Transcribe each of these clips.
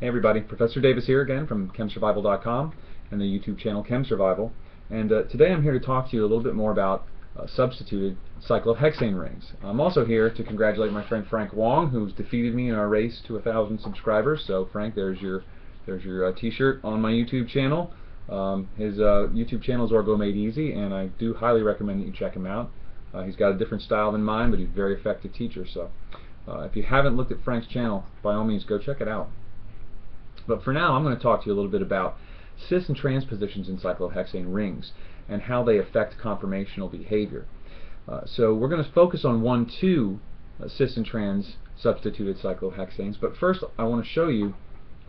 Hey everybody, Professor Davis here again from ChemSurvival.com and the YouTube channel ChemSurvival. And uh, today I'm here to talk to you a little bit more about uh, substituted cyclohexane rings. I'm also here to congratulate my friend Frank Wong, who's defeated me in our race to a thousand subscribers. So Frank, there's your there's your uh, T-shirt on my YouTube channel. Um, his uh, YouTube channel is Orgo Made Easy, and I do highly recommend that you check him out. Uh, he's got a different style than mine, but he's a very effective teacher. So uh, if you haven't looked at Frank's channel, by all means, go check it out. But for now, I'm going to talk to you a little bit about cis and trans positions in cyclohexane rings and how they affect conformational behavior. Uh, so we're going to focus on 1,2 uh, cis and trans substituted cyclohexanes, but first I want to show you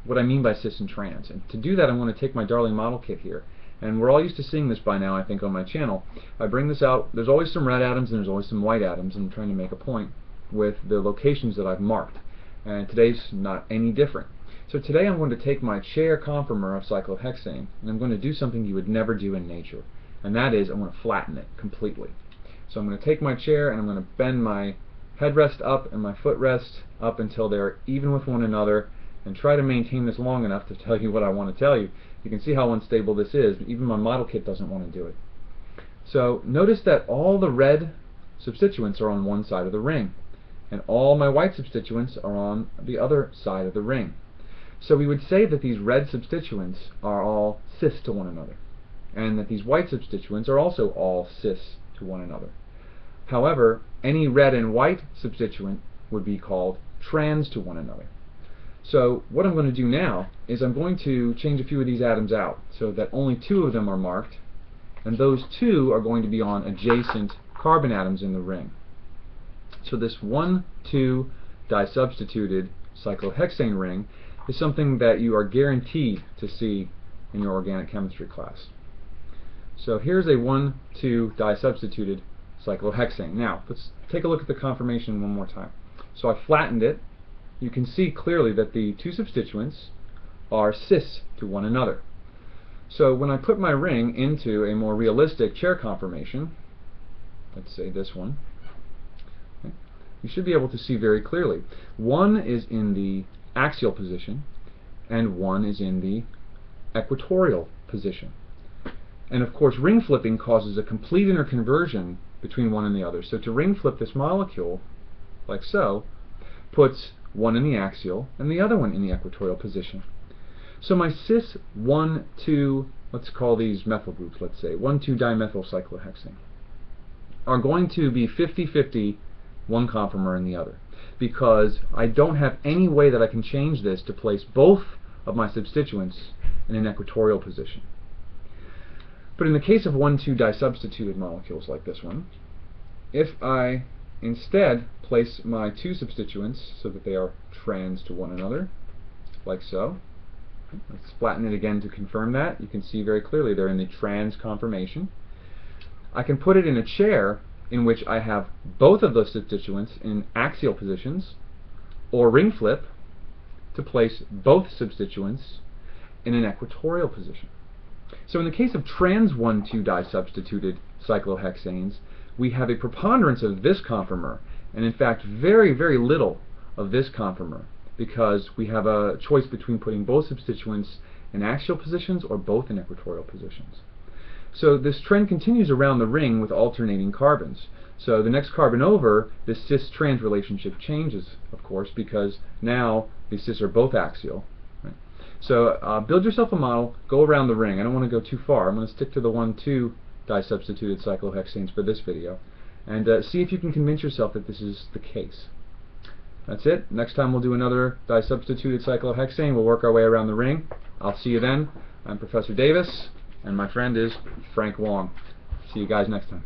what I mean by cis and trans. And to do that, I'm going to take my Darling model kit here. And we're all used to seeing this by now, I think, on my channel. I bring this out, there's always some red atoms and there's always some white atoms, and I'm trying to make a point with the locations that I've marked. And today's not any different. So today I'm going to take my chair conformer of cyclohexane and I'm going to do something you would never do in nature. And that is I'm going to flatten it completely. So I'm going to take my chair and I'm going to bend my headrest up and my footrest up until they're even with one another and try to maintain this long enough to tell you what I want to tell you. You can see how unstable this is. Even my model kit doesn't want to do it. So notice that all the red substituents are on one side of the ring and all my white substituents are on the other side of the ring. So we would say that these red substituents are all cis to one another, and that these white substituents are also all cis to one another. However, any red and white substituent would be called trans to one another. So what I'm going to do now is I'm going to change a few of these atoms out so that only two of them are marked, and those two are going to be on adjacent carbon atoms in the ring. So this 1,2 disubstituted cyclohexane ring is something that you are guaranteed to see in your organic chemistry class. So here's a 1,2 disubstituted cyclohexane. Now, let's take a look at the conformation one more time. So I flattened it. You can see clearly that the two substituents are cis to one another. So when I put my ring into a more realistic chair conformation, let's say this one, you should be able to see very clearly. One is in the axial position and one is in the equatorial position. And of course ring flipping causes a complete interconversion between one and the other. So to ring flip this molecule, like so, puts one in the axial and the other one in the equatorial position. So my cis 1, 2, let's call these methyl groups, let's say, 1, 2 dimethyl cyclohexane, are going to be 50-50 one conformer in the other because I don't have any way that I can change this to place both of my substituents in an equatorial position. But in the case of 1,2 disubstituted molecules like this one, if I instead place my two substituents so that they are trans to one another, like so, let's flatten it again to confirm that. You can see very clearly they're in the trans conformation. I can put it in a chair in which I have both of those substituents in axial positions, or ring flip to place both substituents in an equatorial position. So in the case of trans 1,2 disubstituted cyclohexanes, we have a preponderance of this conformer, and in fact very, very little of this conformer, because we have a choice between putting both substituents in axial positions or both in equatorial positions. So this trend continues around the ring with alternating carbons. So the next carbon over, this cis-trans relationship changes, of course, because now these cis are both axial. Right? So uh, build yourself a model, go around the ring. I don't want to go too far. I'm going to stick to the 1,2 disubstituted cyclohexanes for this video. And uh, see if you can convince yourself that this is the case. That's it. Next time we'll do another disubstituted cyclohexane. We'll work our way around the ring. I'll see you then. I'm Professor Davis and my friend is Frank Wong. See you guys next time.